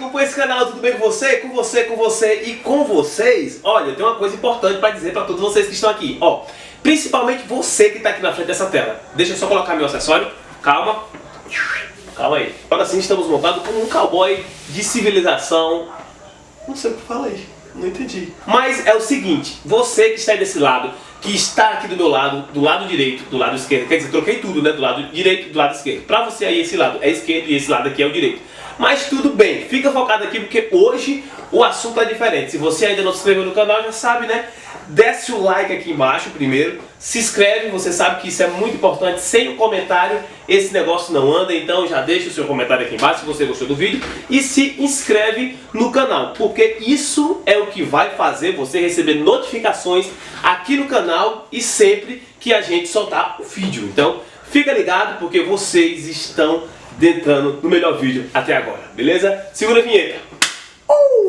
acompanha esse canal, tudo bem com você? Com você, com você e com vocês? Olha, eu tenho uma coisa importante para dizer para todos vocês que estão aqui. Ó, principalmente você que está aqui na frente dessa tela. Deixa eu só colocar meu acessório. Calma. Calma aí. Agora sim estamos montados como um cowboy de civilização. Não sei o que falei. Não entendi. Mas é o seguinte, você que está aí desse lado, que está aqui do meu lado, do lado direito, do lado esquerdo, quer dizer, troquei tudo, né? Do lado direito do lado esquerdo. Pra você aí, esse lado é esquerdo e esse lado aqui é o direito. Mas tudo bem, fica focado aqui porque hoje o assunto é diferente. Se você ainda não se inscreveu no canal, já sabe, né? Desce o like aqui embaixo primeiro, se inscreve, você sabe que isso é muito importante. Sem o comentário, esse negócio não anda, então já deixa o seu comentário aqui embaixo se você gostou do vídeo e se inscreve no canal, porque isso é o que vai fazer você receber notificações aqui no canal e sempre que a gente soltar o vídeo. Então, fica ligado porque vocês estão entrando no melhor vídeo até agora, beleza? Segura a vinheta. Ui!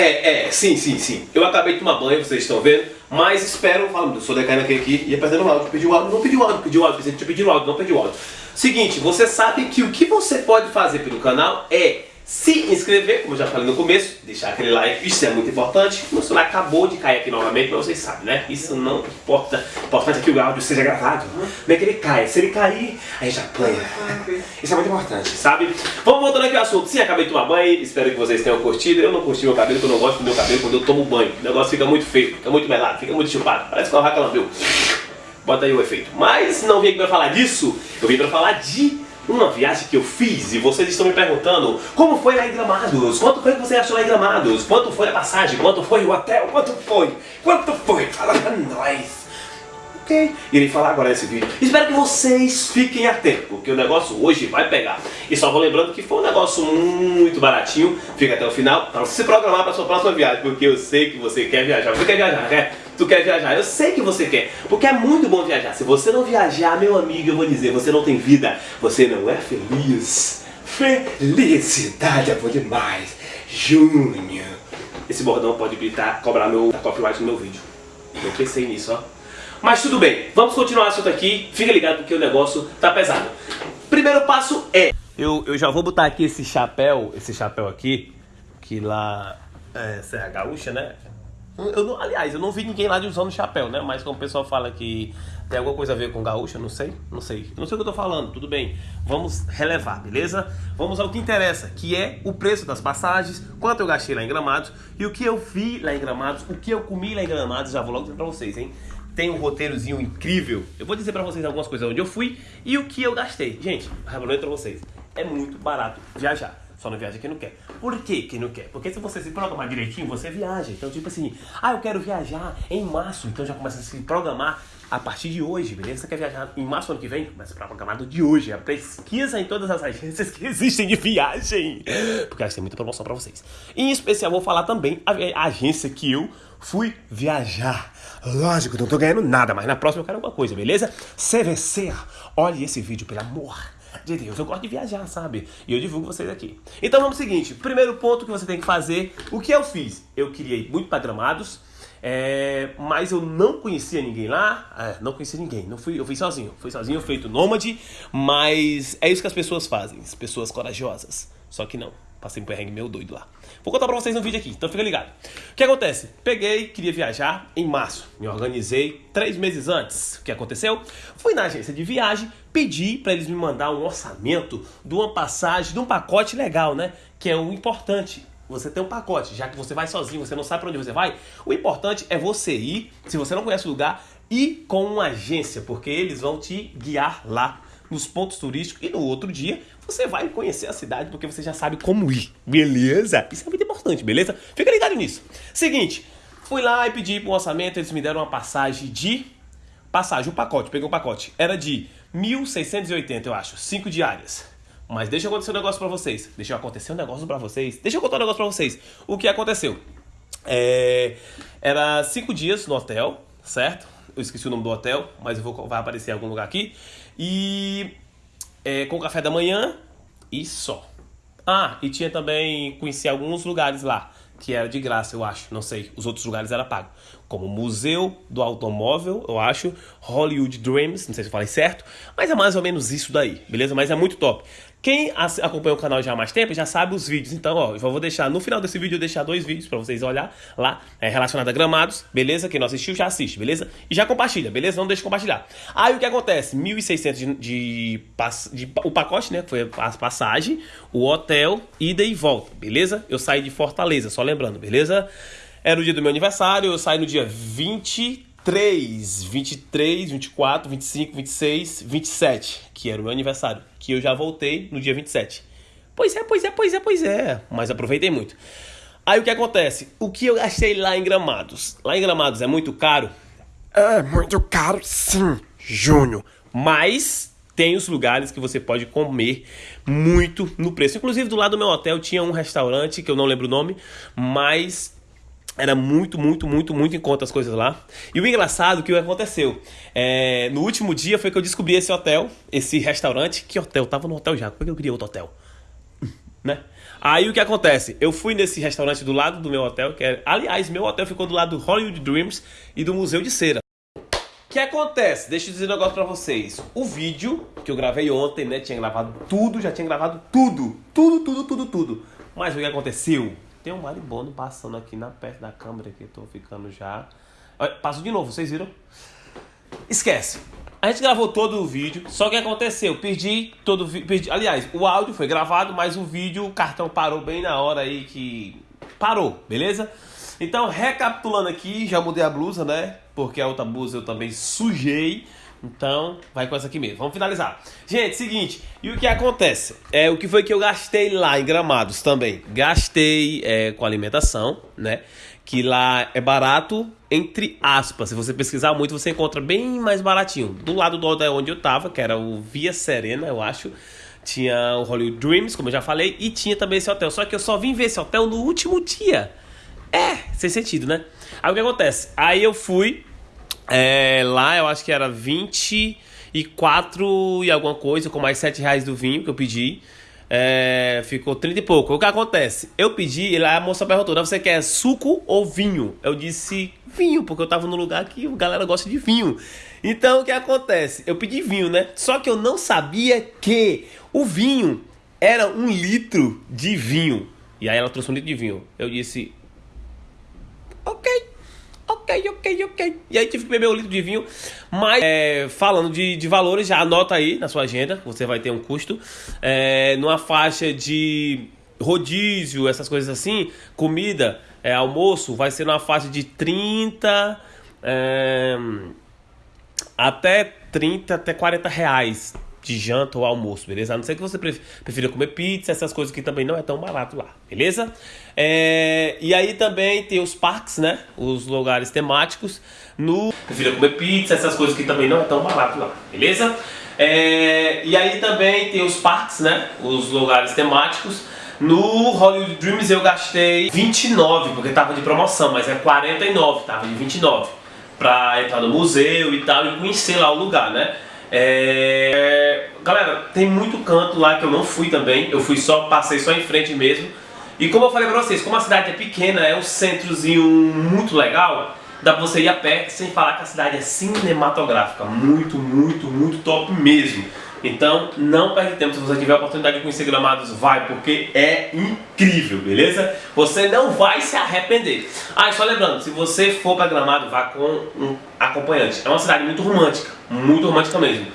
É, é, sim, sim, sim. Eu acabei de tomar banho, vocês estão vendo, mas espero, falando, eu sou decaindo aqui, aqui ia perdendo o áudio, pedi o áudio, não pedi o áudio, pedi o áudio, pedido o áudio, não pedi o áudio. Seguinte, você sabe que o que você pode fazer pelo canal é se inscrever, como eu já falei no começo, deixar aquele like, isso é muito importante. Meu celular acabou de cair aqui novamente, mas vocês sabem, né? Isso não importa. Importante é que o áudio seja gravado. Não é que ele caia. Se ele cair, a gente apanha. Isso é muito importante, sabe? Vamos voltando aqui ao assunto. Sim, acabei de tomar banho, espero que vocês tenham curtido. Eu não curti meu cabelo, porque eu não gosto do meu cabelo quando eu tomo banho. O negócio fica muito feio, fica muito melado, fica muito chupado. Parece que o raca lambeu. Bota aí o efeito. Mas não vim aqui pra falar disso, eu vim pra falar de uma viagem que eu fiz e vocês estão me perguntando como foi lá em Gramados, quanto foi que você achou lá em Gramados, quanto foi a passagem, quanto foi o hotel, quanto foi, quanto foi, fala pra nós. Ok, irei falar agora nesse vídeo. Espero que vocês fiquem atentos, porque o negócio hoje vai pegar. E só vou lembrando que foi um negócio muito baratinho, fica até o final para se programar para sua próxima viagem, porque eu sei que você quer viajar. Você quer viajar, quer? Tu quer viajar? Eu sei que você quer, porque é muito bom viajar. Se você não viajar, meu amigo, eu vou dizer, você não tem vida, você não é feliz. Felicidade é bom demais. Júnior. Esse bordão pode gritar, cobrar meu copyright no meu vídeo. Eu pensei nisso, ó. Mas tudo bem, vamos continuar o assunto aqui. Fica ligado porque o negócio tá pesado. Primeiro passo é... Eu, eu já vou botar aqui esse chapéu, esse chapéu aqui, que lá é Serra Gaúcha, né? Eu não, aliás, eu não vi ninguém lá de usando chapéu, né? Mas como o pessoal fala que tem alguma coisa a ver com gaúcha, não sei, não sei. Não sei o que eu tô falando, tudo bem. Vamos relevar, beleza? Vamos ao que interessa, que é o preço das passagens, quanto eu gastei lá em Gramados e o que eu vi lá em Gramados, o que eu comi lá em Gramados, já vou logo dizer pra vocês, hein? Tem um roteirozinho incrível. Eu vou dizer pra vocês algumas coisas onde eu fui e o que eu gastei. Gente, revelando pra vocês, é muito barato viajar. Só não viaja quem não quer. Por que quem não quer? Porque se você se programar direitinho, você viaja. Então, tipo assim, ah, eu quero viajar em março. Então já começa a se programar a partir de hoje, beleza? Você quer viajar em março ano que vem? Começa a programar do de hoje. A pesquisa em todas as agências que existem de viagem. Porque acho que tem muita promoção pra vocês. Em especial, vou falar também a agência que eu fui viajar. Lógico, não tô ganhando nada, mas na próxima eu quero alguma coisa, beleza? CVC, olhe esse vídeo, pelo amor de Deus. Eu gosto de viajar, sabe? E eu divulgo vocês aqui. Então vamos ao seguinte: primeiro ponto que você tem que fazer, o que eu fiz? Eu ir muito para Gramados, é, mas eu não conhecia ninguém lá, é, não conhecia ninguém, não fui, eu fui sozinho, fui sozinho, feito nômade, mas é isso que as pessoas fazem, as pessoas corajosas, só que não. Passei um perrengue meio doido lá. Vou contar pra vocês no vídeo aqui, então fica ligado. O que acontece? Peguei, queria viajar em março. Me organizei três meses antes. O que aconteceu? Fui na agência de viagem, pedi para eles me mandar um orçamento de uma passagem, de um pacote legal, né? Que é o importante. Você tem um pacote, já que você vai sozinho, você não sabe para onde você vai. O importante é você ir, se você não conhece o lugar, ir com uma agência, porque eles vão te guiar lá nos pontos turísticos e no outro dia você vai conhecer a cidade porque você já sabe como ir, beleza? Isso é muito importante, beleza? Fica ligado nisso. Seguinte, fui lá e pedi um orçamento, eles me deram uma passagem de... Passagem, um pacote, peguei um pacote. Era de 1.680, eu acho, cinco diárias. Mas deixa eu acontecer um negócio pra vocês. Deixa eu acontecer um negócio pra vocês. Deixa eu contar um negócio pra vocês. O que aconteceu? É... Era cinco dias no hotel, certo? Eu esqueci o nome do hotel, mas eu vou, vai aparecer em algum lugar aqui. E é, com café da manhã e só. Ah, e tinha também, conheci alguns lugares lá, que era de graça, eu acho, não sei, os outros lugares era pago. Como Museu do Automóvel, eu acho, Hollywood Dreams, não sei se eu falei certo, mas é mais ou menos isso daí, beleza? Mas é muito top. Quem acompanha o canal já há mais tempo já sabe os vídeos. Então, ó, eu vou deixar no final desse vídeo eu deixar dois vídeos para vocês olhar lá, é, relacionado a gramados, beleza? Quem não assistiu já assiste, beleza? E já compartilha, beleza? Não deixa de compartilhar. Aí o que acontece? 1.600 de, de, de, o pacote, né? Foi a passagem, o hotel, ida e volta, beleza? Eu saí de Fortaleza, só lembrando, beleza? Era o dia do meu aniversário, eu saí no dia 20 23, 23, 24, 25, 26, 27, que era o meu aniversário, que eu já voltei no dia 27. Pois é, pois é, pois é, pois é, mas aproveitei muito. Aí o que acontece? O que eu gastei lá em Gramados? Lá em Gramados é muito caro? É muito caro, sim, Júnior. Mas tem os lugares que você pode comer muito no preço. Inclusive do lado do meu hotel tinha um restaurante que eu não lembro o nome, mas era muito, muito, muito, muito em conta as coisas lá. E o engraçado que aconteceu, é, no último dia foi que eu descobri esse hotel, esse restaurante. Que hotel? Eu tava no hotel já, por que eu queria outro hotel? né? Aí o que acontece? Eu fui nesse restaurante do lado do meu hotel, que é, aliás, meu hotel ficou do lado do Hollywood Dreams e do Museu de Cera. O que acontece? Deixa eu dizer um negócio pra vocês. O vídeo que eu gravei ontem, né? Tinha gravado tudo, já tinha gravado tudo. Tudo, tudo, tudo, tudo. Mas o que aconteceu? Tem um maribondo passando aqui na perto da câmera que eu tô ficando já. Passo de novo, vocês viram? Esquece. A gente gravou todo o vídeo, só que aconteceu, perdi todo o vídeo. Aliás, o áudio foi gravado, mas o vídeo, o cartão parou bem na hora aí que parou, beleza? Então, recapitulando aqui, já mudei a blusa, né? Porque a outra blusa eu também sujei. Então, vai com essa aqui mesmo. Vamos finalizar. Gente, seguinte. E o que acontece? É o que foi que eu gastei lá em Gramados também. Gastei é, com alimentação, né? Que lá é barato, entre aspas. Se você pesquisar muito, você encontra bem mais baratinho. Do lado do hotel onde eu tava, que era o Via Serena, eu acho. Tinha o Hollywood Dreams, como eu já falei, e tinha também esse hotel. Só que eu só vim ver esse hotel no último dia. É, sem sentido, né? Aí o que acontece? Aí eu fui é, lá eu acho que era 24 e alguma coisa, com mais 7 reais do vinho que eu pedi. É, ficou 30 e pouco. O que acontece? Eu pedi, e a moça perguntou: você quer suco ou vinho? Eu disse vinho, porque eu tava no lugar que a galera gosta de vinho. Então o que acontece? Eu pedi vinho, né? Só que eu não sabia que o vinho era um litro de vinho. E aí ela trouxe um litro de vinho. Eu disse: Ok ok, ok. E aí tive que beber um litro de vinho. Mas, é, falando de, de valores, já anota aí na sua agenda, você vai ter um custo. É, numa faixa de rodízio, essas coisas assim, comida, é, almoço, vai ser numa faixa de 30 é, até 30 até 40 reais de janta ou almoço, beleza? A não ser que você prefira comer pizza, essas coisas que também não é tão barato lá, beleza? É, e aí também tem os parques, né? Os lugares temáticos. No... Prefira comer pizza, essas coisas que também não é tão barato lá, beleza? É, e aí também tem os parques, né? Os lugares temáticos. No Hollywood Dreams eu gastei 29, porque tava de promoção, mas é 49, tava de 29. Pra entrar no museu e tal e conhecer lá o lugar, né? É... Galera, tem muito canto lá que eu não fui também. Eu fui só, passei só em frente mesmo. E como eu falei pra vocês, como a cidade é pequena, é um centrozinho muito legal, dá pra você ir a pé sem falar que a cidade é cinematográfica. Muito, muito, muito top mesmo. Então, não perde tempo. Se você tiver a oportunidade de conhecer Gramados, vai, porque é incrível, beleza? Você não vai se arrepender. Ah, e só lembrando, se você for para Gramado, vá com um acompanhante. É uma cidade muito romântica, muito romântica mesmo.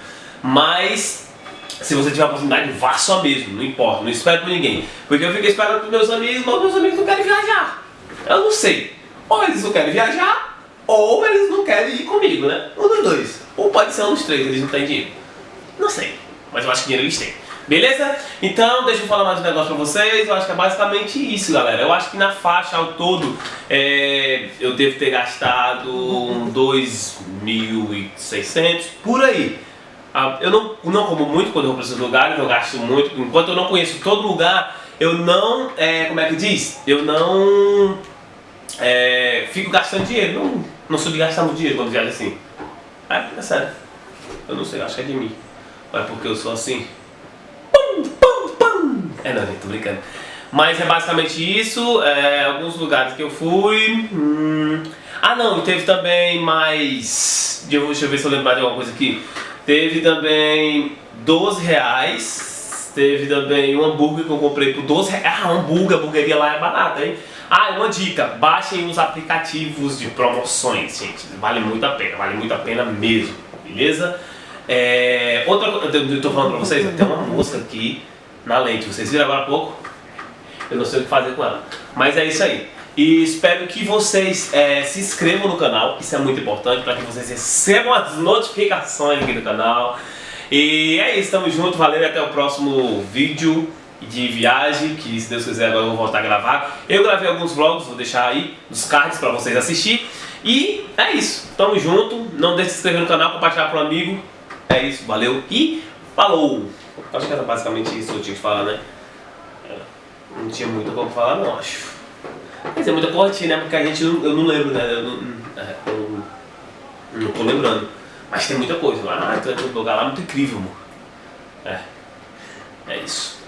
Mas, se você tiver a oportunidade, vá só mesmo, não importa, não espere por ninguém. Porque eu fiquei esperando por meus amigos, mas meus amigos não querem viajar. Eu não sei. Ou eles não querem viajar, ou eles não querem ir comigo, né? Um dos dois. Ou pode ser um dos três, eles não têm dinheiro. Não sei, mas eu acho que dinheiro eles têm. Beleza? Então, deixa eu falar mais um negócio pra vocês. Eu acho que é basicamente isso, galera. Eu acho que na faixa ao todo é, eu devo ter gastado 2.600 por aí. Ah, eu não, não como muito quando eu vou para esses lugares, eu gasto muito. Enquanto eu não conheço todo lugar, eu não, é, como é que diz? Eu não é, fico gastando dinheiro. Não, não sou de gastar muito dinheiro quando viajo assim. É, é sério. Eu não sei, acho que é de mim. Ou é porque eu sou assim? Pum, pum, pum. É não, gente, tô brincando. Mas é basicamente isso. É, alguns lugares que eu fui. Hum... Ah não, teve também mais. Deixa eu ver se eu lembro mais de alguma coisa aqui. Teve também 12 reais. Teve também um hambúrguer que eu comprei por 12 reais. Ah, hambúrguer, a hamburgueria lá é barata, hein? Ah, uma dica, baixem os aplicativos de promoções, gente. Vale muito a pena, vale muito a pena mesmo, beleza? É, outra coisa, eu tô falando pra vocês, tem uma mosca aqui na lente, vocês viram agora há pouco? Eu não sei o que fazer com ela. Mas é isso aí. E espero que vocês é, se inscrevam no canal, isso é muito importante para que vocês recebam as notificações aqui do canal. E é isso, tamo junto, valeu e até o próximo vídeo de viagem, que se Deus quiser agora eu vou voltar a gravar. Eu gravei alguns vlogs, vou deixar aí nos cards para vocês assistir. E é isso, tamo junto, não deixe de se inscrever no canal, compartilhar com um amigo. É isso, valeu e falou! Acho que era basicamente isso que eu tinha que falar, né? É, não tinha muito como falar não, acho. Quer dizer, muita cortina, né? Porque a gente, eu não lembro, né? Eu não, é, eu não tô lembrando. Mas tem muita coisa lá. Ah, tem um lugar lá muito incrível, amor. É. É isso.